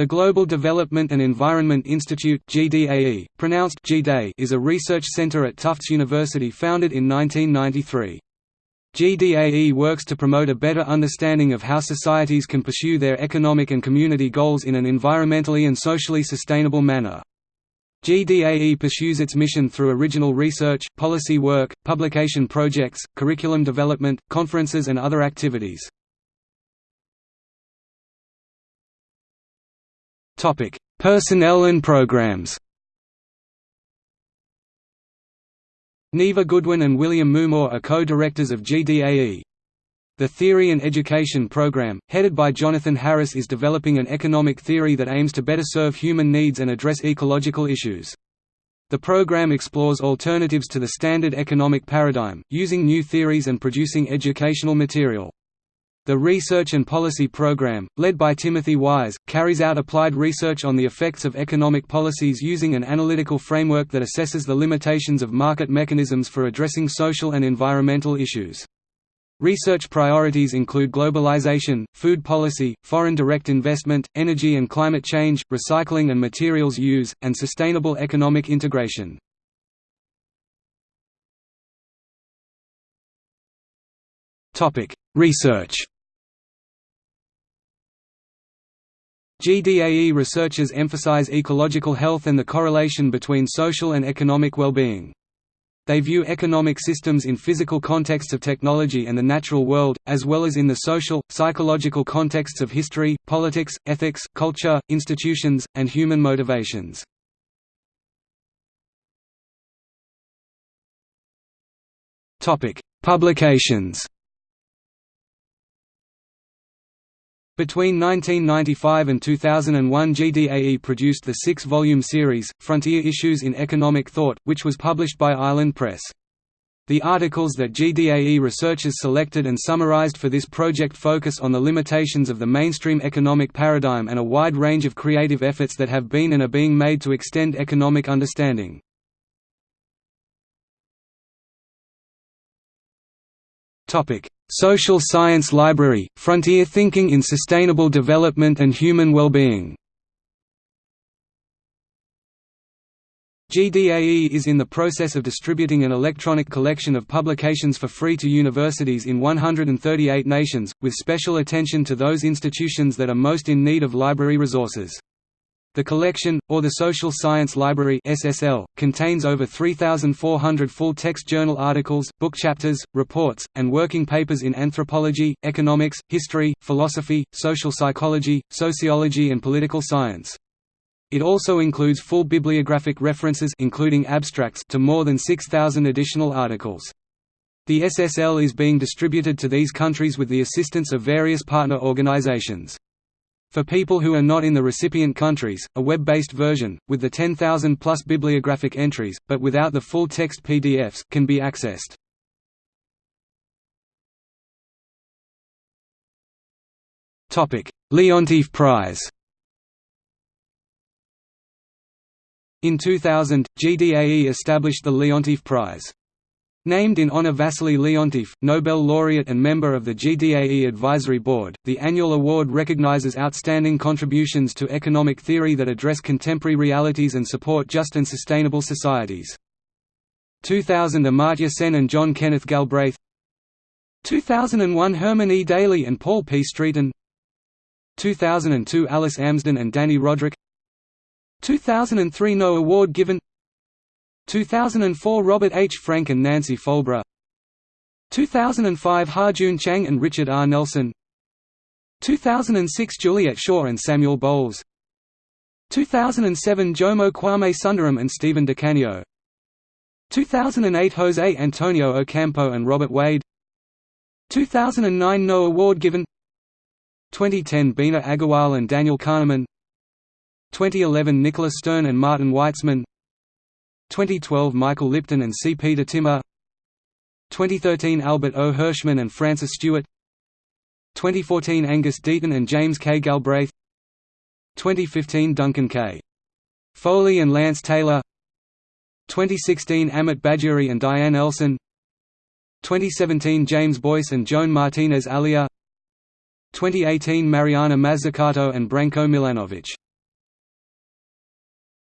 The Global Development and Environment Institute GDAE, pronounced GDAE, is a research center at Tufts University founded in 1993. GDAE works to promote a better understanding of how societies can pursue their economic and community goals in an environmentally and socially sustainable manner. GDAE pursues its mission through original research, policy work, publication projects, curriculum development, conferences and other activities. Topic: Personnel and programs. Neva Goodwin and William Moomaw are co-directors of GDAE. The Theory and Education Program, headed by Jonathan Harris is developing an economic theory that aims to better serve human needs and address ecological issues. The program explores alternatives to the standard economic paradigm, using new theories and producing educational material. The Research and Policy Program, led by Timothy Wise, carries out applied research on the effects of economic policies using an analytical framework that assesses the limitations of market mechanisms for addressing social and environmental issues. Research priorities include globalization, food policy, foreign direct investment, energy and climate change, recycling and materials use, and sustainable economic integration. Research GDAE researchers emphasize ecological health and the correlation between social and economic well-being. They view economic systems in physical contexts of technology and the natural world, as well as in the social, psychological contexts of history, politics, ethics, culture, institutions, and human motivations. Publications Between 1995 and 2001 GDAE produced the six-volume series, Frontier Issues in Economic Thought, which was published by Island Press. The articles that GDAE researchers selected and summarized for this project focus on the limitations of the mainstream economic paradigm and a wide range of creative efforts that have been and are being made to extend economic understanding. Social Science Library, Frontier Thinking in Sustainable Development and Human Well-Being GDAE is in the process of distributing an electronic collection of publications for free to universities in 138 nations, with special attention to those institutions that are most in need of library resources. The collection, or the Social Science Library SSL, contains over 3,400 full-text journal articles, book chapters, reports, and working papers in anthropology, economics, history, philosophy, social psychology, sociology and political science. It also includes full bibliographic references including abstracts to more than 6,000 additional articles. The SSL is being distributed to these countries with the assistance of various partner organizations. For people who are not in the recipient countries, a web-based version, with the 10,000-plus bibliographic entries, but without the full-text PDFs, can be accessed. Leontief Prize In 2000, GDAE established the Leontief Prize. Named in honor Wassily Leontief, Nobel laureate and member of the GDAE Advisory Board, the annual award recognizes outstanding contributions to economic theory that address contemporary realities and support just and sustainable societies. 2000 Amartya Sen and John Kenneth Galbraith 2001 Herman E. Daly and Paul P. Streeten 2002 Alice Amsden and Dani Rodrik 2003 No award given 2004 Robert H. Frank and Nancy Folbre 2005 Ha-Joon Chang and Richard R. Nelson. 2006 Juliet Schor and Samuel Bowles. 2007 Jomo Kwame Sundaram and Stephen DeCanio. 2008 Jose Antonio Ocampo and Robert Wade. 2009 No award given. 2010 Bina Agarwal and Daniel Kahneman. 2011 Nicholas Stern and Martin Weitzman 2012 Michael Lipton and C. Peter Timmer 2013 Albert O. Hirschman and Frances Stewart 2014 Angus Deaton and James K. Galbraith 2015 Duncan K. Foley and Lance Taylor 2016 Amit Bhaduri and Diane Elson 2017 James Boyce and Joan Martinez Alier 2018 Mariana Mazzucato and Branko Milanovic